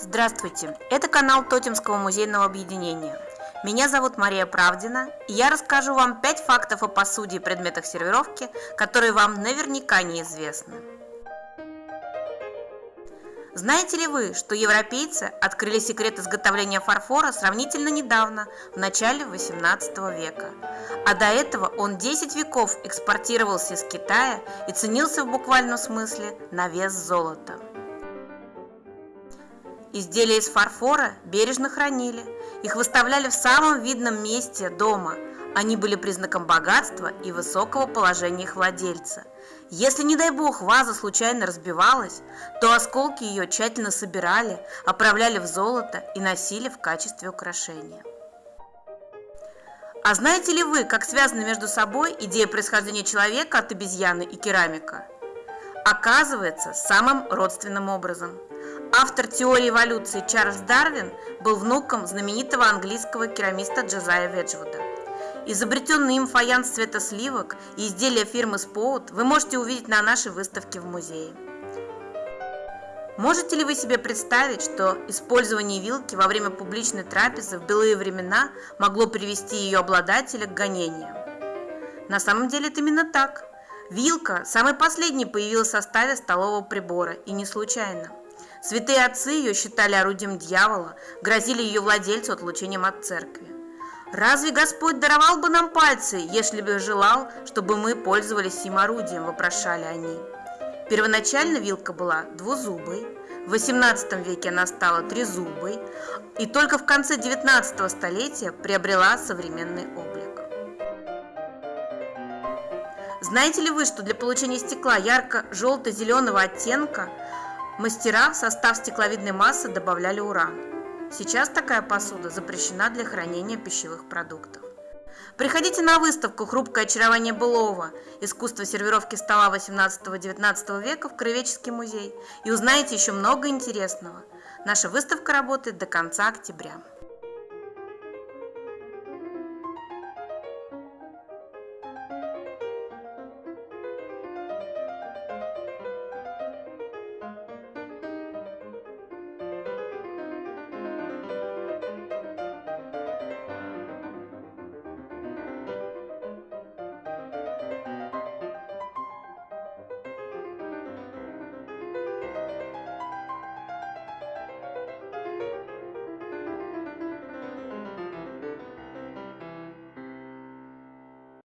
Здравствуйте, это канал Тотемского музейного объединения. Меня зовут Мария Правдина, и я расскажу вам 5 фактов о посуде и предметах сервировки, которые вам наверняка неизвестны. Знаете ли вы, что европейцы открыли секрет изготовления фарфора сравнительно недавно, в начале 18 века? А до этого он 10 веков экспортировался из Китая и ценился в буквальном смысле на вес золота. Изделия из фарфора бережно хранили, их выставляли в самом видном месте дома. Они были признаком богатства и высокого положения их владельца. Если, не дай бог, ваза случайно разбивалась, то осколки ее тщательно собирали, оправляли в золото и носили в качестве украшения. А знаете ли вы, как связаны между собой идея происхождения человека от обезьяны и керамика? Оказывается, самым родственным образом – Автор теории эволюции Чарльз Дарвин был внуком знаменитого английского керамиста Джозая Веджвуда. Изобретенный им фаянс цвета сливок и изделия фирмы Споут вы можете увидеть на нашей выставке в музее. Можете ли вы себе представить, что использование вилки во время публичной трапезы в былые времена могло привести ее обладателя к гонениям? На самом деле это именно так. Вилка самой последней появилась в составе столового прибора, и не случайно. Святые отцы ее считали орудием дьявола, грозили ее владельцу отлучением от церкви. «Разве Господь даровал бы нам пальцы, если бы желал, чтобы мы пользовались им орудием?» – вопрошали они. Первоначально вилка была двузубой, в XVIII веке она стала трезубой, и только в конце XIX столетия приобрела современный облик. Знаете ли вы, что для получения стекла ярко-желто-зеленого оттенка Мастера в состав стекловидной массы добавляли уран. Сейчас такая посуда запрещена для хранения пищевых продуктов. Приходите на выставку «Хрупкое очарование былого. Искусство сервировки стола 18-19 века» в Краеведческий музей и узнаете еще много интересного. Наша выставка работает до конца октября.